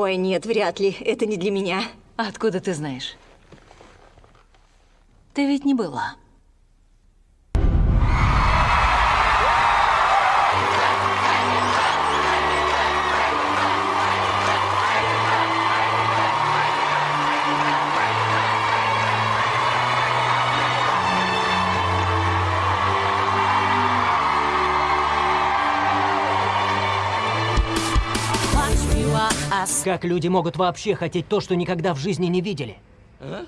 Ой, нет, вряд ли. Это не для меня. Откуда ты знаешь? Ты ведь не была. Как люди могут вообще хотеть то, что никогда в жизни не видели? А?